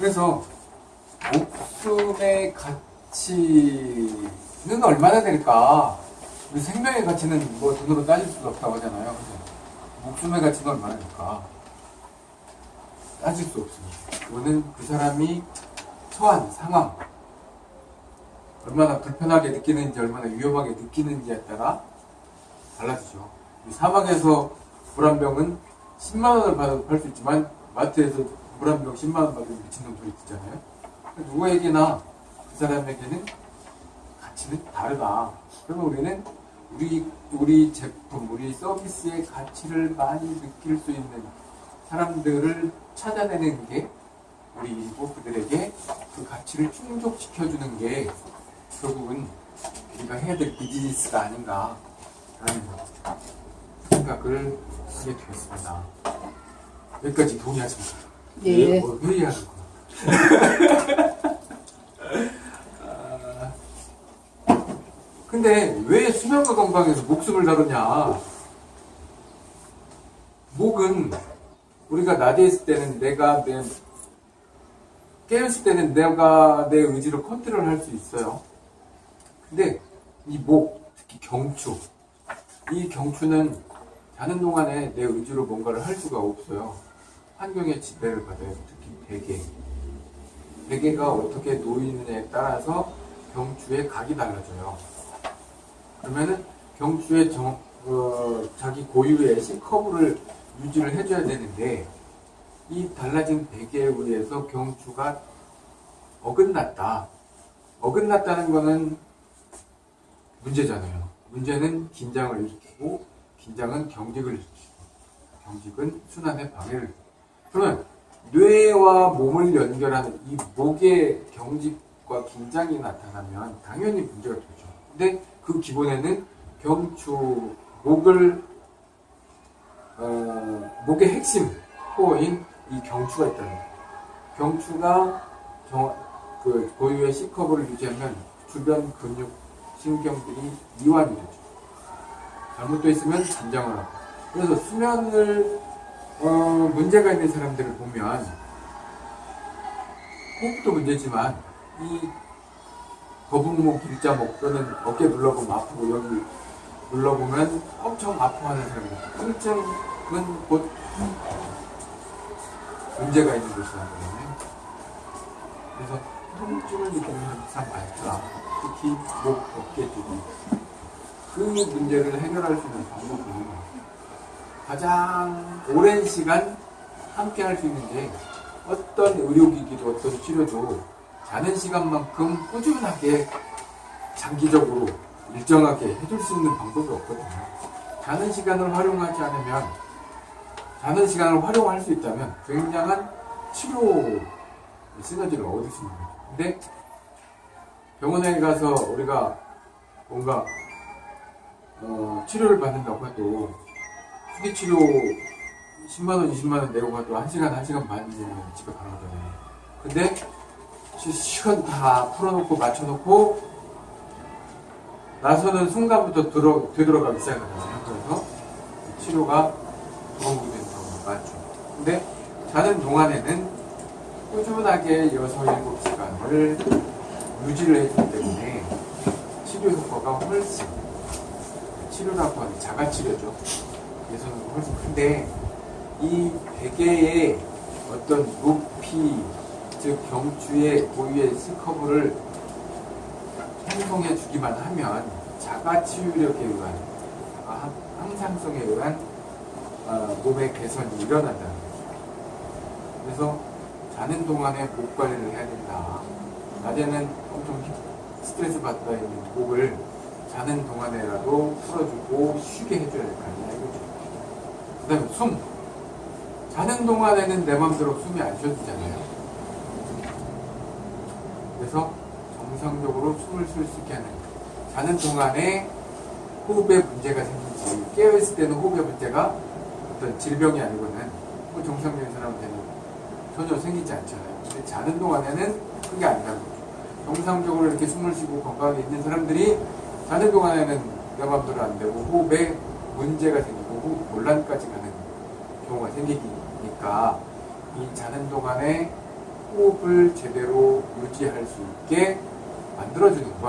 그래서 목숨의 가치는 얼마나 될까? 우리 생명의 가치는 뭐 돈으로 따질 수가 없다고 하잖아요. 그래서 목숨의 가치는 얼마나 될까? 따질 수 없습니다. 그거는 그 사람이 처한 상황, 얼마나 불편하게 느끼는지, 얼마나 위험하게 느끼는지에 따라 달라지죠. 이 사막에서 물한 병은 10만원을 받아도 팔 수 있지만, 마트에서 물한병 10만원 받으면 미친놈 소리 듣잖아요. 누구에게나 그 사람에게는 가치는 다르다. 그러면 우리는 우리, 우리 제품, 우리 서비스의 가치를 많이 느낄 수 있는 사람들을 찾아내는 게 우리 일부들에게 그 가치를 충족시켜주는 게 결국은 우리가 해야 될 비즈니스가 아닌가 라는 생각을 하게 되었습니다. 여기까지 동의하십니까? 네. 뭐 회의하는 거. 아, 근데 왜 수면과 건강에서 목숨을 다루냐? 목은 우리가 낮에 있을 때는 내가 내 깨었을 때는 내가 내 의지로 컨트롤 할 수 있어요. 근데 이 목, 특히 경추, 이 경추는 자는 동안에 내 의지로 뭔가를 할 수가 없어요. 환경의 지배를 받아요. 특히 베개. 베개가 어떻게 놓이느냐에 따라서 경추의 각이 달라져요. 그러면은 경추의 정, 어, 자기 고유의 C커브를 유지를 해줘야 되는데 이 달라진 베개에 의해서 경추가 어긋났다. 어긋났다는 거는 문제잖아요. 문제는 긴장을 일으키고 긴장은 경직을 일으키고 경직은 순환의 방해를 그러면 뇌와 몸을 연결하는 이 목의 경직과 긴장이 나타나면 당연히 문제가 되죠. 근데 그 기본에는 경추, 목을 어, 목의 핵심 코어인 이 경추가 있다는 거예요. 경추가 정, 그 고유의 C커브를 유지하면 주변 근육, 신경들이 이완이 되죠. 잘못되어 있으면 긴장을 하고. 그래서 수면을 어, 문제가 있는 사람들을 보면 호흡도 문제지만 이 거북목, 길자목 또는 어깨 눌러보면 아프고 여기 눌러보면 엄청 아파하는 사람들 통증은 곧 문제가 있는 것이라는 거예요. 그래서 통증을 느끼는 사람 많다. 특히 목, 어깨 쪽이. 그 문제를 해결할 수 있는 방법은 가장 오랜 시간 함께 할 수 있는 게 어떤 의료기기도 어떤 치료도 자는 시간만큼 꾸준하게 장기적으로 일정하게 해줄 수 있는 방법이 없거든요. 자는 시간을 활용하지 않으면 자는 시간을 활용할 수 있다면 굉장한 치료 시너지를 얻을 수 있는 거예요. 근데 병원에 가서 우리가 뭔가 어, 치료를 받는다고 해도 후기 치료 10만원, 20만원 내고 가도 1시간, 1시간 반이면 집에 가는 거잖아요. 근데 시- 시간 다 풀어놓고 맞춰놓고 나서는 순간부터 들어, 되돌아가기 시작하잖아요. 그래서 치료가 도움이 되는 경우가 많죠. 근데 자는 동안에는 꾸준하게 6, 7시간을 유지를 해주기 때문에 치료 효과가 훨씬 치료라고 하는 자가치료죠. 예전은 훨씬 큰데 이 베개의 어떤 높이 즉 경추의 고유의 C커브를 형성해 주기만 하면 자가치유력에 의한 아, 항상성에 의한 어, 몸의 개선이 일어난다는 거죠. 그래서 자는 동안에 목 관리를 해야 된다. 낮에는 엄청 힘- 스트레스 받다 있는 목을 자는 동안에라도 풀어주고 쉬게 해줘야 될거 이거죠. 그 다음에 숨. 자는 동안에는 내 맘대로 숨이 안 쉬어지잖아요. 그래서 정상적으로 숨을 쉴 수 있게 하는 자는 동안에 호흡에 문제가 생기지 깨어있을 때는 호흡에 문제가 어떤 질병이 아니고는 뭐 정상적인 사람한테는 전혀 생기지 않잖아요. 근데 자는 동안에는 그게 아니라는 거죠. 정상적으로 이렇게 숨을 쉬고 건강하게 있는 사람들이 자는 동안에는 내 맘대로 안 되고 호흡에 문제가 생기고 호흡 곤란까지 가는 경우가 생기니까 이 자는 동안에 호흡을 제대로 유지할 수 있게 만들어주는 것